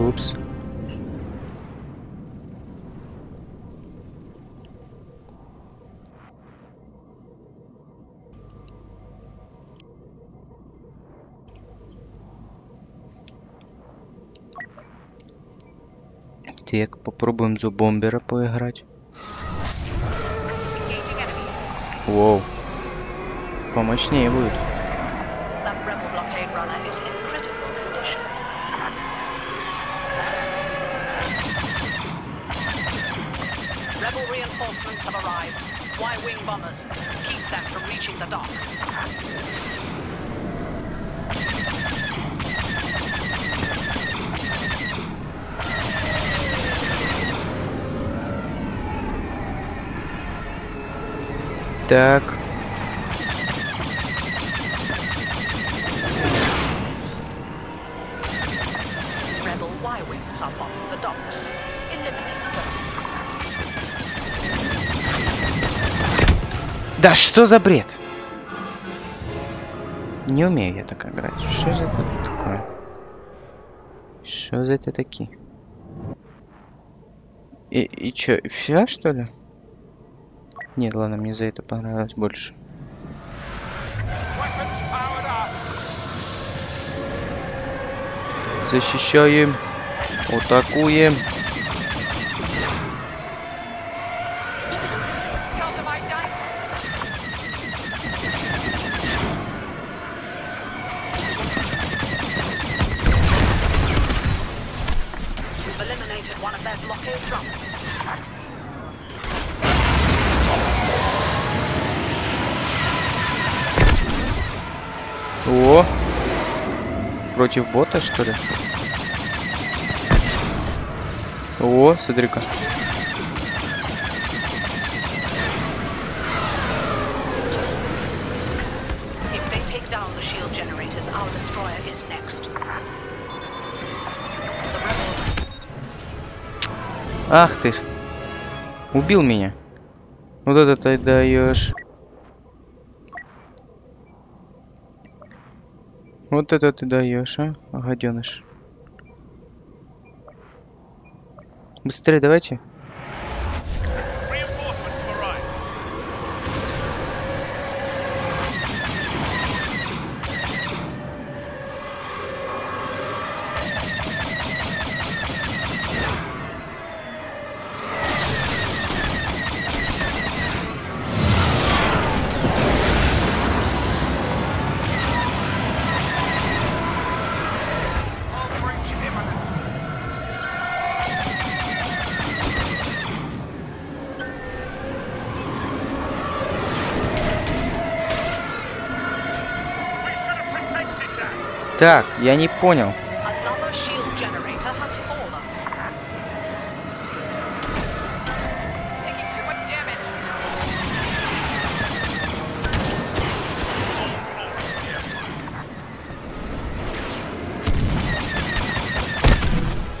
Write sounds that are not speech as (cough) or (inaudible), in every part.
Упс. Так, попробуем за бомбера поиграть. Воу. Помощнее будет. Y-wing bombers. Keep them from reaching the dock. Так. Да что за бред? Не умею я так играть. Что за это такое? Что за это такие? И, и чё, все что ли? Нет, ладно, мне за это понравилось больше. Защищаем. Атакуем. Против бота, что ли? О, смотри-ка. Ах ты ж. Убил меня. Вот это ты даешь. Вот это ты даешь, а, гаденыш. Быстрее давайте. Так, я не понял.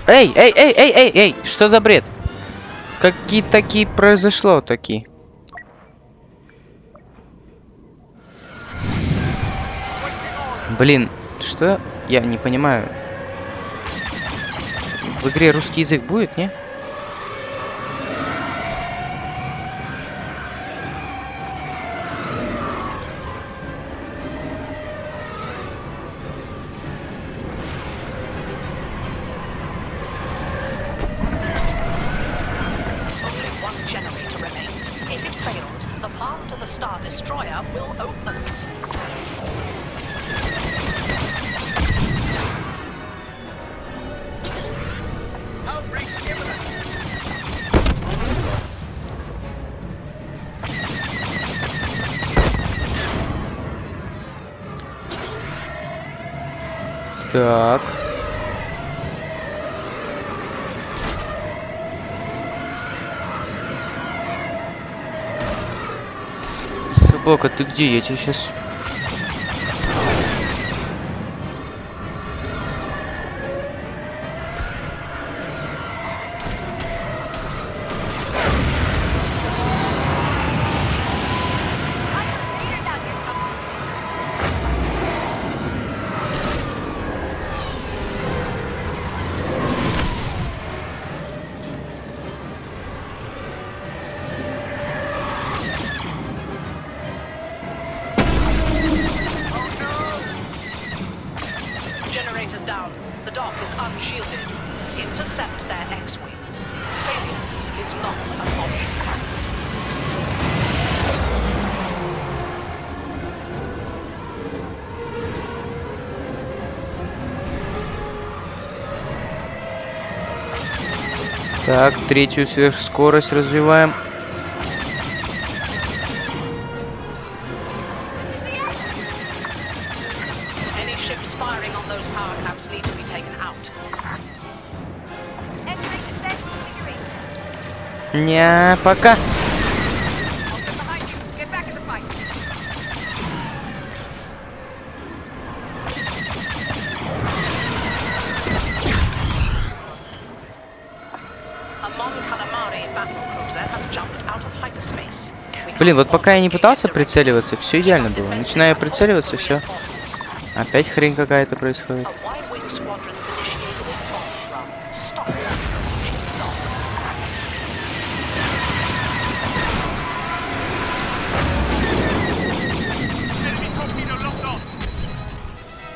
Эй, эй, эй, эй, эй, эй, что за бред? Какие такие произошло такие? Блин, что? Я не понимаю. В игре русский язык будет, не? Собака, ты где? Я тебе сейчас... Так, третью сверхскорость развиваем. Any ships Блин, вот пока я не пытался прицеливаться, все идеально было. Начинаю прицеливаться, все. Опять хрень какая-то происходит.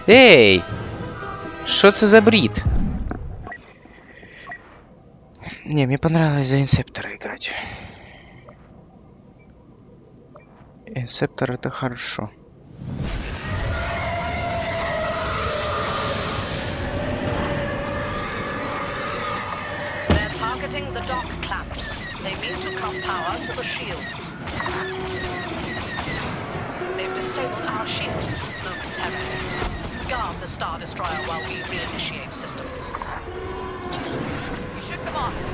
Эй! Что это за брит? Не, мне понравилось за инсептора играть. Инсептор это хорошо. They're targeting the dock clamps. They mean to cut power to the shields. They've disabled our shields momentarily. Guard the Star Destroyer while we reinitiate systems. You shook them off.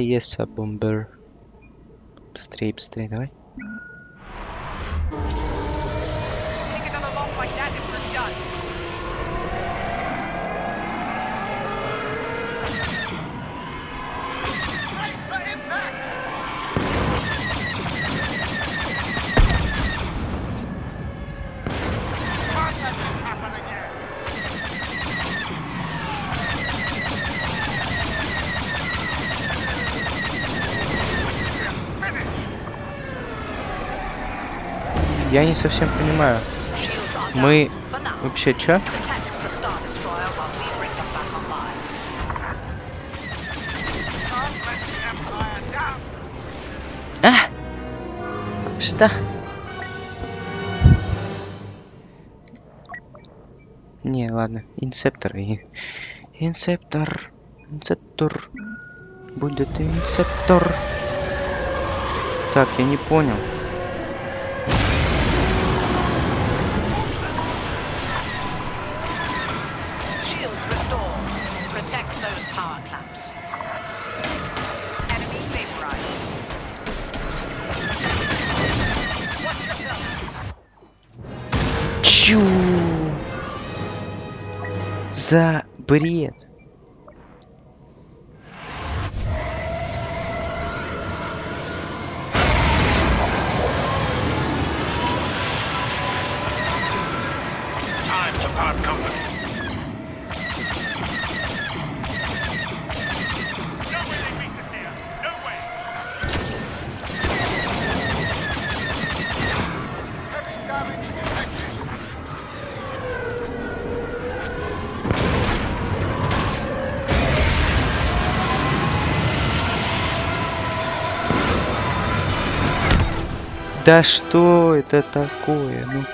Есть а бомбер. Быстрее, быстрее, давай. Я не совсем понимаю. Мы вообще чё? А! Что? Не, ладно. Инсептор. и- Инсептор. Инсептор. Будет инсептор. Так, я не понял. Бред. Да что это такое? Ну.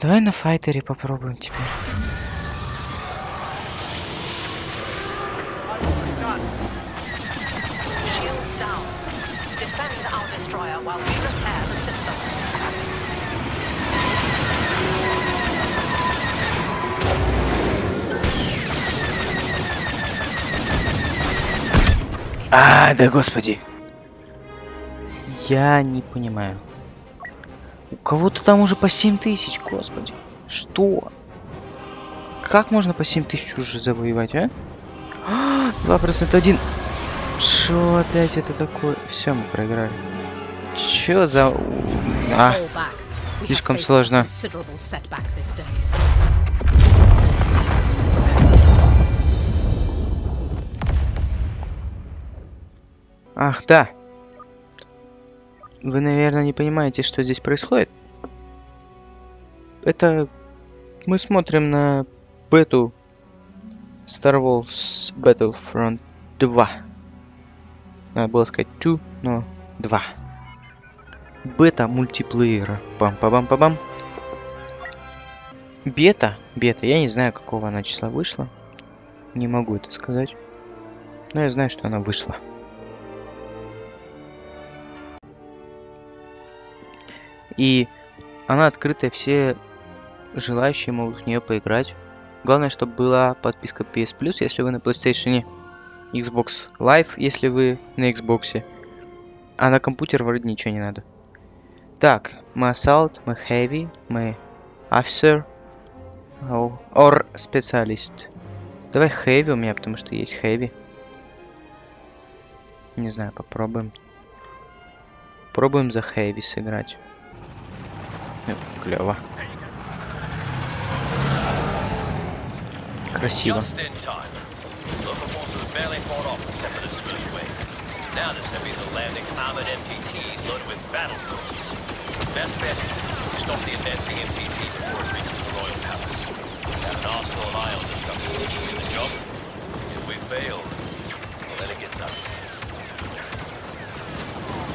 Давай на файтере попробуем теперь. А, да господи. Я не понимаю. У кого-то там уже по 7 тысяч, господи. Что? Как можно по 7 тысяч уже завоевать, а? (gasps) 2% один. Что опять это такое? Все, мы проиграли. Чё за... А, слишком сложно. Ах, да. Вы, наверное, не понимаете, что здесь происходит. Это мы смотрим на бету Star Wars Battlefront 2. Надо было сказать 2, но 2. Бета мультиплеера. Пам-па-бам-па-бам. Бета? Бета. Я не знаю, какого она числа вышла. Не могу это сказать. Но я знаю, что она вышла. И она открытая, все желающие могут в нее поиграть. Главное, чтобы была подписка PS Plus, если вы на PlayStation, Xbox Live, если вы на Xbox. А на компьютер вроде ничего не надо. Так, мы Assault, мы Heavy, мы Officer, or специалист. Давай Heavy у меня, потому что есть Heavy. Не знаю, попробуем. Пробуем за Heavy сыграть. Spilling way. Now the Serbs are landing armored MTTs loaded with battle drones. Best bet is stop the advancing MTT before it reaches the Royal Palace. Have an arsenal of ion destruction in the job. If we fail, well, then it gets up.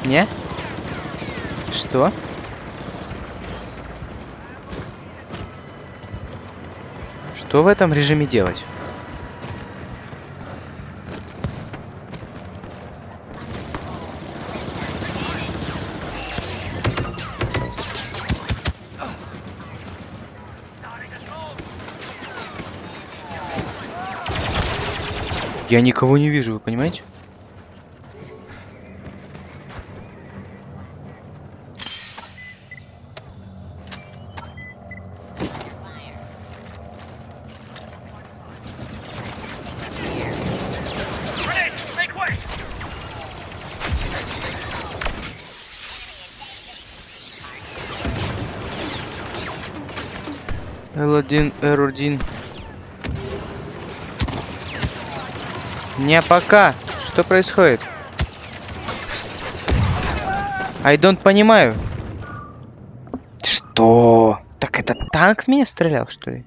Не? Что? Что в этом режиме делать? Я никого не вижу, вы понимаете? L1, R1. Не пока. Что происходит? I don't понимаю. Что? Так это танк меня стрелял, что ли?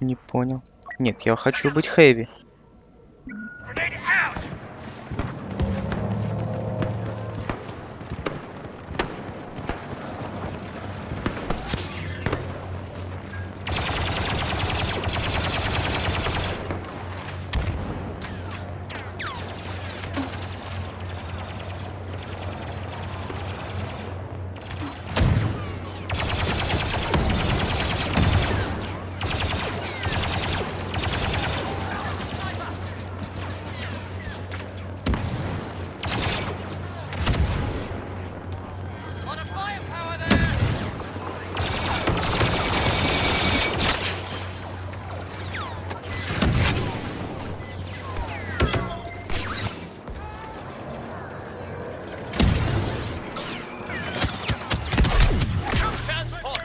Не понял. Нет, я хочу быть хэви.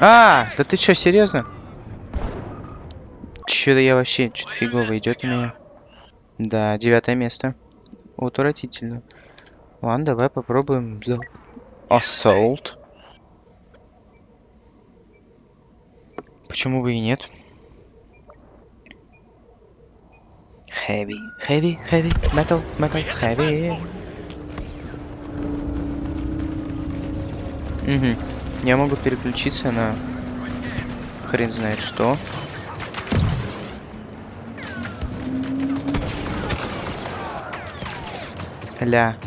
А, да ты чё, серьезно? Чё-то я вообще, что-то фигово идет у меня. Да, девятое место. Отвратительно. Ладно, давай попробуем Assault. Почему бы и нет? Heavy, heavy, heavy, metal, metal, heavy. Угу. Я могу переключиться на хрен знает что. Ля.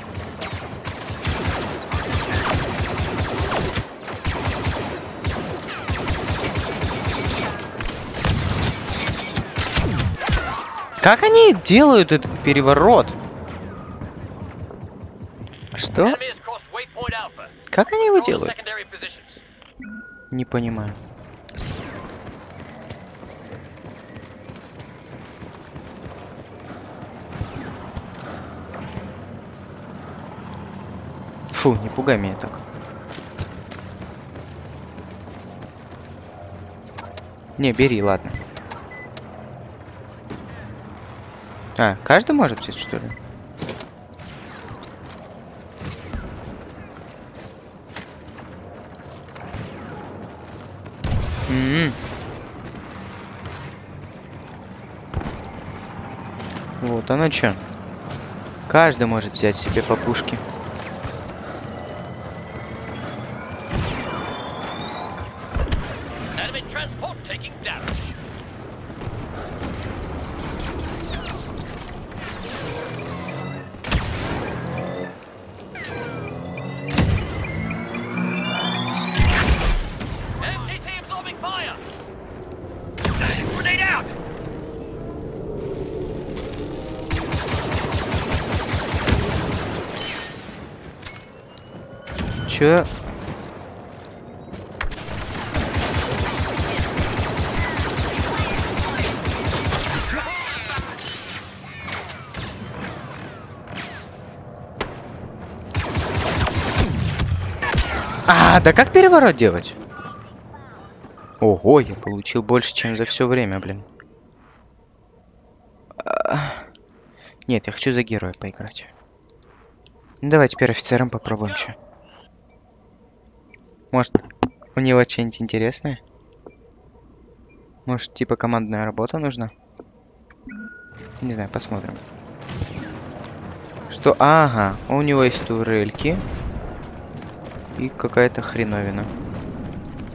Как они делают этот переворот? Что? Как они его делают? Не понимаю. Фу, не пугай меня так. Не, бери, ладно. А, каждый может взять, что ли? Вот оно чё. Каждый может взять себе по пушке. Чё? А, да как переворот делать? Ого, я получил больше, чем за все время, блин. А, Нет, я хочу за героя поиграть. Ну, давай теперь офицером попробуем, что. Может, у него что-нибудь интересное? Может, типа командная работа нужна? Не знаю, посмотрим. Что? Ага, у него есть турельки. И какая-то хреновина.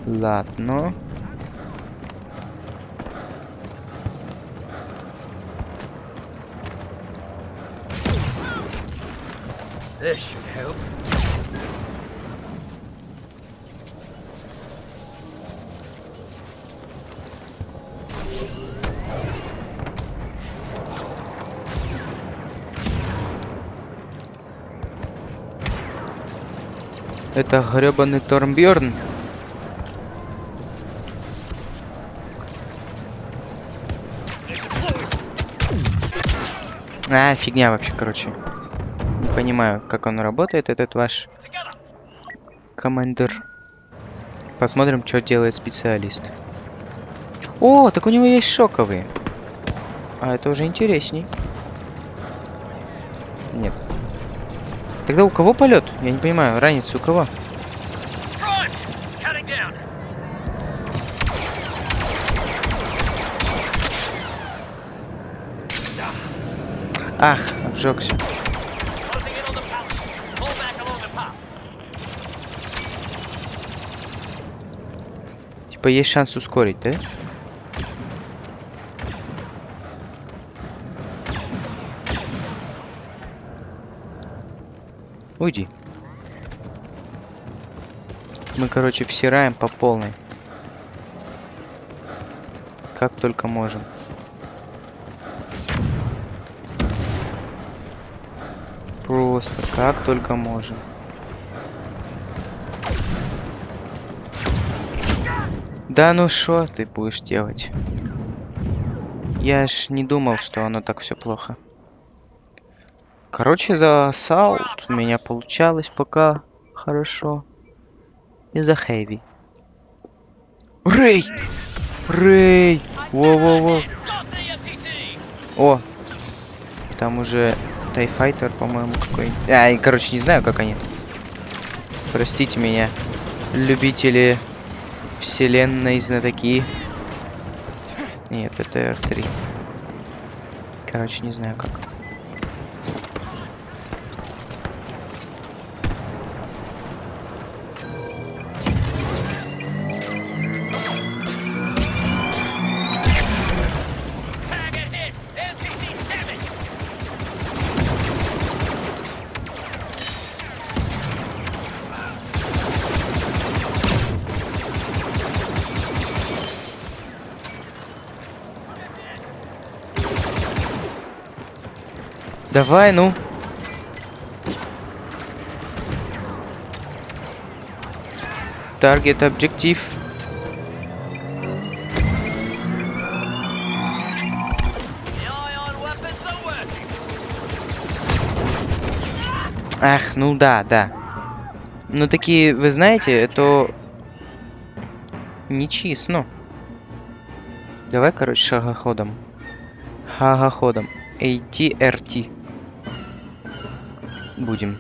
Ладно. This should help. Это гребаный Тормбьерн. А, фигня вообще, короче. Не понимаю, как он работает, этот ваш командир. Посмотрим, что делает специалист. О, так у него есть шоковые. А это уже интересней. Тогда у кого полет? Я не понимаю, ранец у кого? Ах, обжегся. Типа есть шанс ускорить, да? Уйди. Мы, короче, всираем по полной. Как только можем. Просто как только можем. Да ну что ты будешь делать? Я ж не думал, что оно так все плохо. Короче, за у меня получалось пока хорошо. И за хэви. Рэй! Рэй! Во-во-во! О! Там уже Тайфайтер, по-моему, какой-нибудь. А, короче, не знаю, как они. Простите меня, любители вселенной знатоки. Нет, это R3. Короче, не знаю как. Давай, ну. Таргет объектив. Ах, ну да, да. Ну такие, вы знаете, это нечестно. Давай, короче, шагоходом. Шагоходом. ATRT. Будем.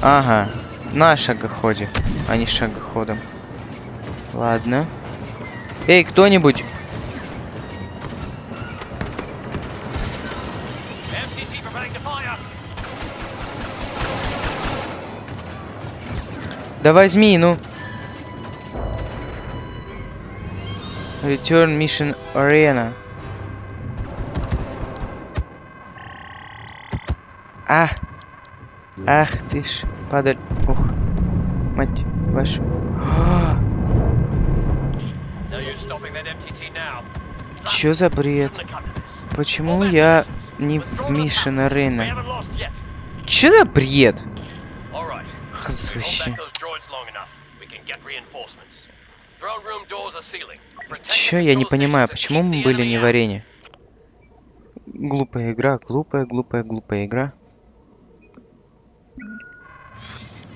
Ага. На шагоходе, а не шагоходом. Ладно. Эй, кто-нибудь! Да возьми, ну. Return Mission Arena. А! Ах ты ж, падаль. Ух. Мать вашу. А. Чё за бред? Почему я не в haven't lost yet. Чё за бред? All right. Хз, Hold вообще. back those droids long enough. We can get reinforcements. Throne room doors are sealing. Protect Чё я не понимаю, почему мы были не в арене? Глупая игра, глупая, глупая, глупая игра.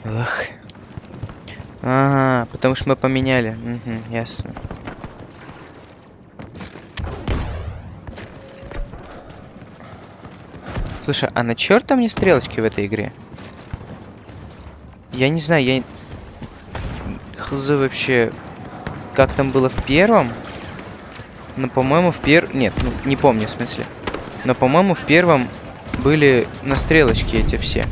Эх. Ага, потому что мы поменяли. Угу, ясно. Слушай, а на черта мне стрелочки в этой игре? Я не знаю, я... Хз вообще... Как там было в первом? Но, по-моему, в пер... Нет, ну, не помню, в смысле. Но, по-моему, в первом были на стрелочке эти все.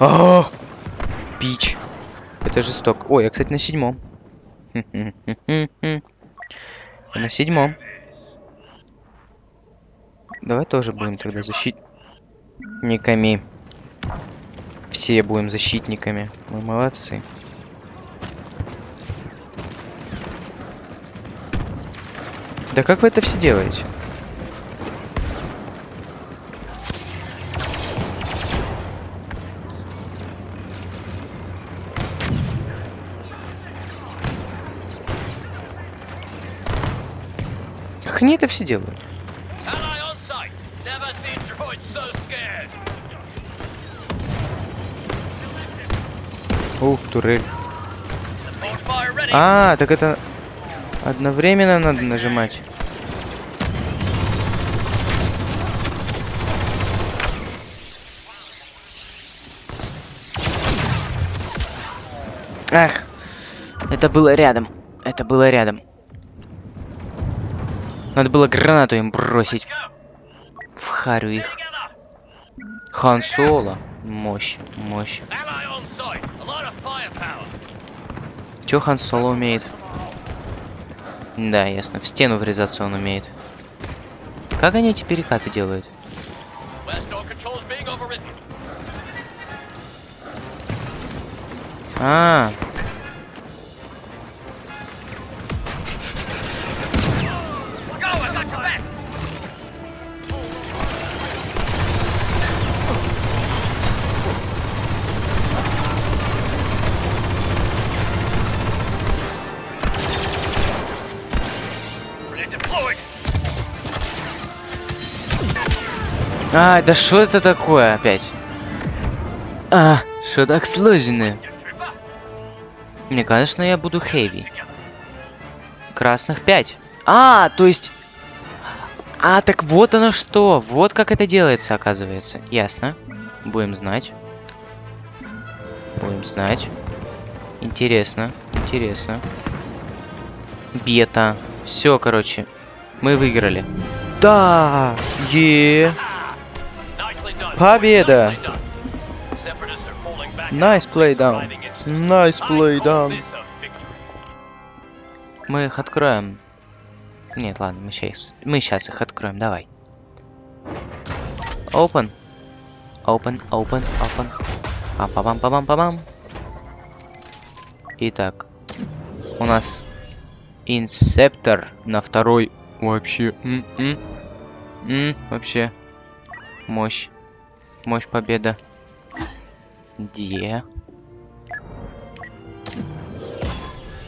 Ах! Пич. Это жестоко. Ой, я, кстати, на седьмом. (laughs) На седьмом. Давай тоже будем тогда защитниками. Все будем защитниками. Мы молодцы. Да как вы это все делаете? Как они это все делают? Ух, турель. А, так это одновременно надо нажимать. Ах, это было рядом. Это было рядом. Надо было гранату им бросить в харю их. Хан Соло. Мощь, мощь. Чё Хан Соло умеет? Да, ясно. В стену врезаться он умеет. Как они эти перекаты делают? Overridden. А, а, да что это такое опять? А, что так сложно? Мне кажется, я буду хэви. Красных 5. А, то есть... А, так вот оно что. Вот как это делается, оказывается. Ясно. Будем знать. Будем знать. Интересно. Интересно. Бета. Все, короче. Мы выиграли. Да! Е. Nicely done. Победа! Nice play down. Nice play down. Мы их откроем. Нет, ладно, мы сейчас, мы сейчас их откроем, давай. Open. Open, open, open. пам пам пам пам пам Итак, у нас инсептор на второй вообще. м, м, м, вообще. Мощь. Мощь победа. Где?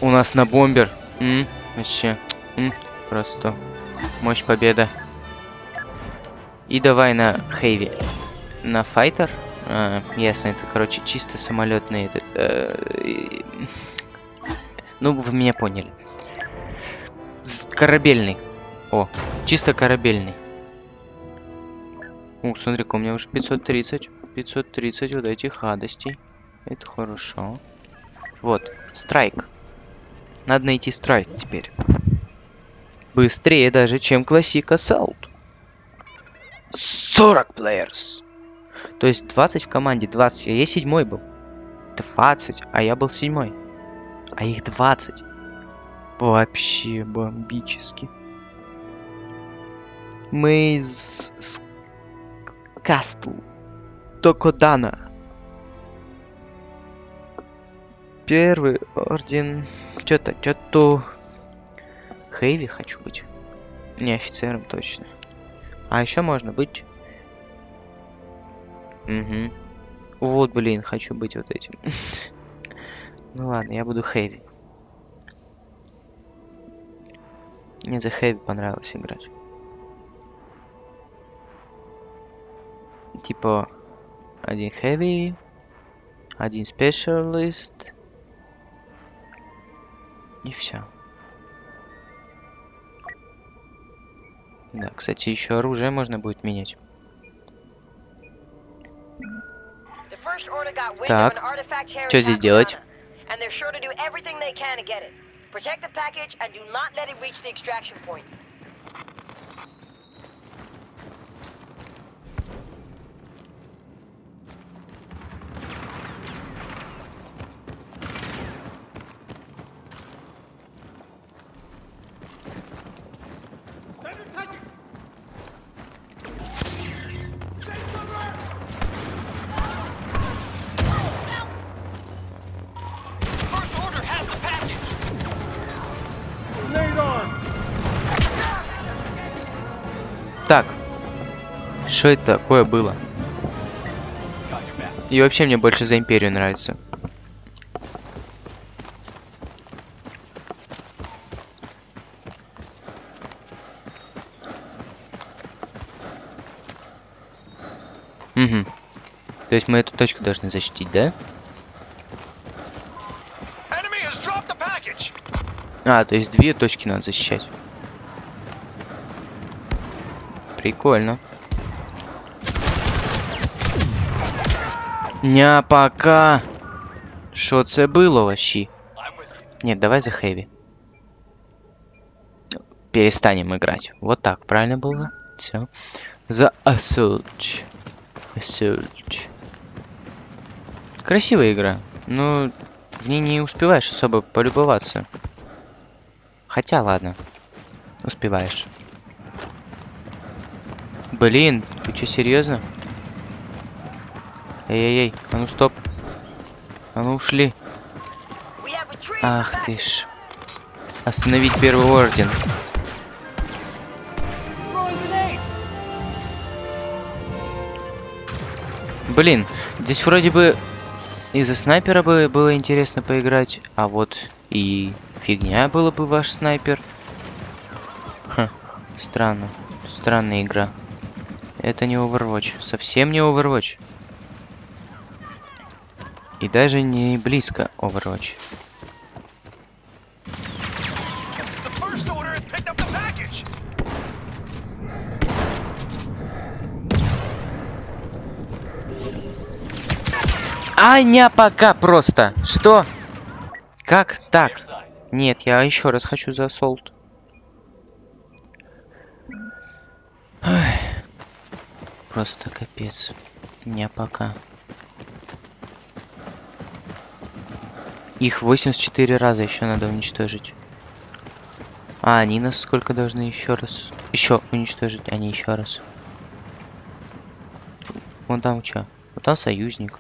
У нас на бомбер. М, вообще. м, просто. Мощь победа. И давай на Хейви. На файтер. А, ясно, это, короче, чисто самолетный этот. э, Ну, вы меня поняли. Корабельный. О, чисто корабельный. Ух, смотри-ка, у меня уже 530. 530 вот этих гадостей. Это хорошо. Вот, страйк. Надо найти страйк теперь. Быстрее даже, чем Classic Assault. 40 players. То есть 20 в команде, 20. А я седьмой был. 20, а я был седьмой. А их 20. Вообще бомбически. Мы из... с- Кастл. Токодана. Первый орден. Чё-то, чё-то... Хейви хочу быть. Не офицером точно. А еще можно быть... Угу. Вот, блин, хочу быть вот этим. (laughs) ну ладно, я буду Хэви. Мне за Хэви понравилось играть. Типа, один Хэви, один Специалист. И все. Да, кстати, еще оружие можно будет менять. Так, Чё здесь делать? Что это такое было? И вообще мне больше за Империю нравится. Угу. То есть мы эту точку должны защитить, да? А, то есть две точки надо защищать. Прикольно. Ня пока. Що це було вообще? Нет, давай за Хэви. Перестанем играть. Вот так, правильно было? Все. За Assault. Assault. Красивая игра. Но в ней не успеваешь особо полюбоваться. Хотя, ладно. Успеваешь. Блин, ты что, серьезно? Эй-эй-ей, а ну стоп. А ну ушли. Ах ты ж. Остановить первый орден. Блин, здесь вроде бы из-за снайпера бы было интересно поиграть, а вот и фигня было бы ваш снайпер. Хм, странно. Странная игра. Это не Overwatch. Совсем не Overwatch. И даже не близко Overwatch. Аня пока просто. Что? Как так? Нет, я еще раз хочу за солт. Просто капец. Не пока. Их 84 раза еще надо уничтожить. А они нас сколько должны еще раз? Еще уничтожить, они еще раз. Вон там что? Вот там союзник.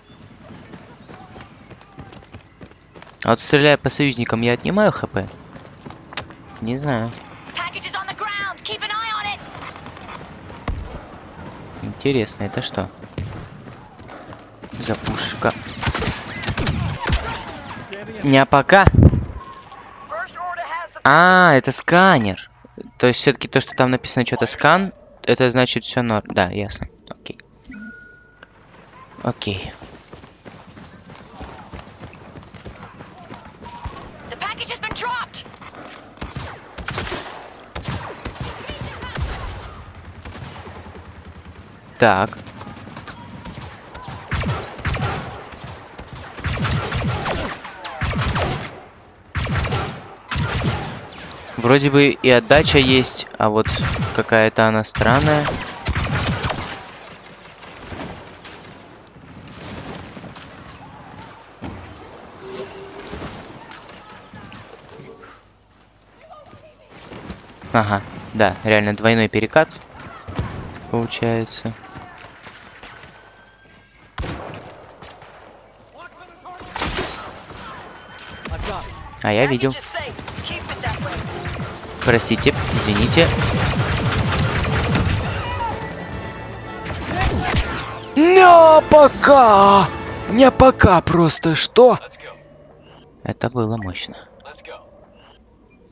А вот стреляя по союзникам, я отнимаю хп? Не знаю. Интересно, это что? За пушка. Не пока. А, это сканер. То есть все-таки то, что там написано что-то скан, это значит все норм. Да, ясно. Окей. Окей. Так. Вроде бы и отдача есть, а вот какая-то она странная. Ага, да, реально двойной перекат получается. А я видел. Простите, извините. Не пока! Не пока просто, что? Это было мощно.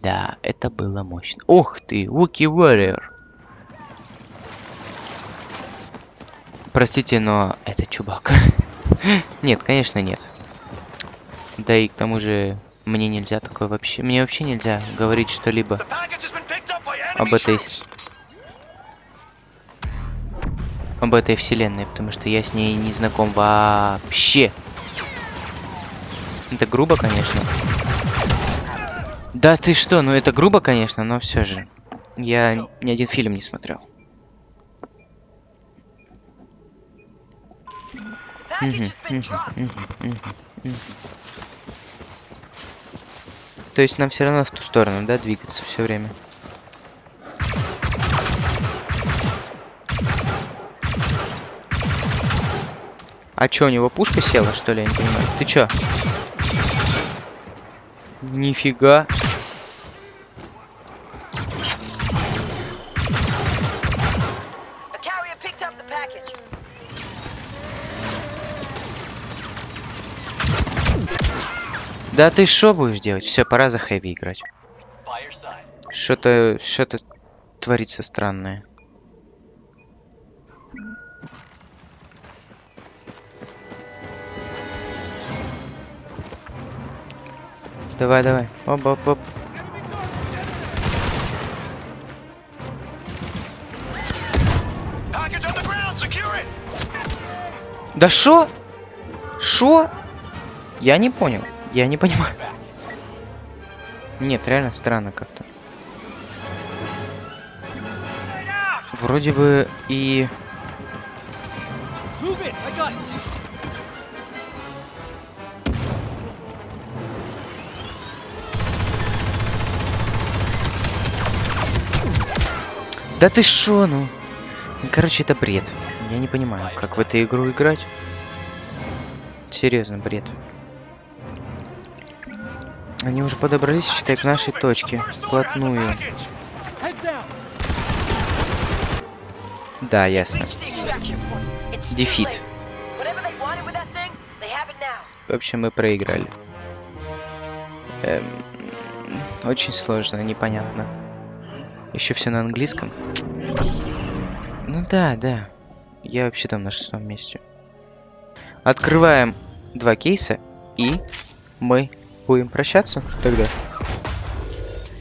Да, это было мощно. Ух ты, Wookie Warrior. Простите, но это Чубака. (laughs) нет, конечно, нет. Да и к тому же мне нельзя такое вообще... Мне вообще нельзя говорить что-либо об этой... об этой вселенной, потому что я с ней не знаком вообще. Это грубо, конечно. Да ты что, ну это грубо, конечно, но все же. Я ни один фильм не смотрел. Мгм, has been То есть нам все равно в ту сторону, да, двигаться все время. А чё, у него пушка села, что ли, я не понимаю? Ты чё? Нифига. Да ты что будешь делать? Все, пора за хэви играть. Что-то, что-то творится странное. Давай, давай. Оп, оп, оп. Да шо? Шо? Я не понял. Я не понимаю. Нет, реально странно как-то. Вроде бы и... Да ты шо, ну? Короче, это бред. Я не понимаю, как в эту игру играть. Серьезно, бред. Они уже подобрались, считай, к нашей точке. Вплотную. Да, ясно. Now. В общем, мы проиграли. Эм, очень сложно, непонятно. Еще все на английском. Ну да, да. Я вообще там на шестом месте. Открываем два кейса и мы будем прощаться тогда.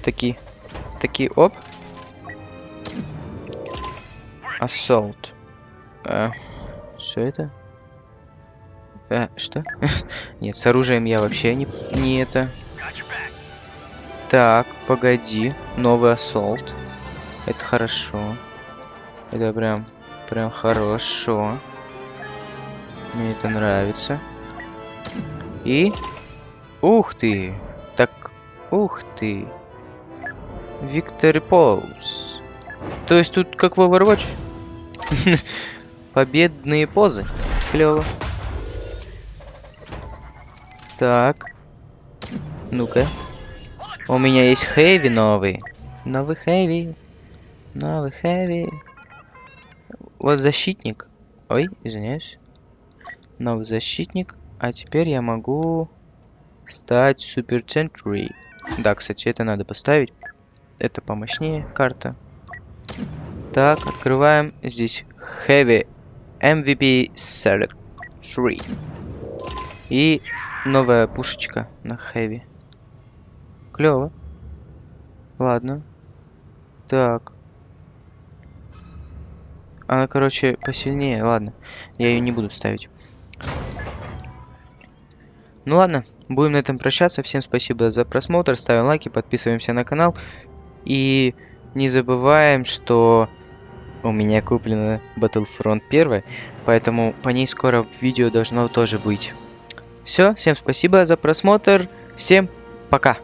Такие, такие, оп. Assault. А, что это? А, что? (laughs) Нет, с оружием я вообще не, не это. Так, погоди. Новый ассолт. Это хорошо. Это прям, прям хорошо. Мне это нравится. И... Ух ты! Так, ух ты! Виктори Поуз. То есть тут как в Overwatch? (laughs) Победные позы. Клево. Так. Ну-ка. У меня есть хэви новый. Новый хэви. Новый хэви. Вот защитник. Ой, извиняюсь. Новый защитник. А теперь я могу стать Супер Century. Да, кстати, это надо поставить. Это помощнее карта. Так, открываем. Здесь Heavy MVP Select 3. И новая пушечка на Heavy. Клево. Ладно. Так. Она, короче, посильнее. Ладно. Я ее не буду ставить. Ну ладно, будем на этом прощаться. Всем спасибо за просмотр. Ставим лайки, подписываемся на канал. И не забываем, что у меня куплена Battlefront 1, поэтому по ней скоро видео должно тоже быть. Все, всем спасибо за просмотр. Всем пока.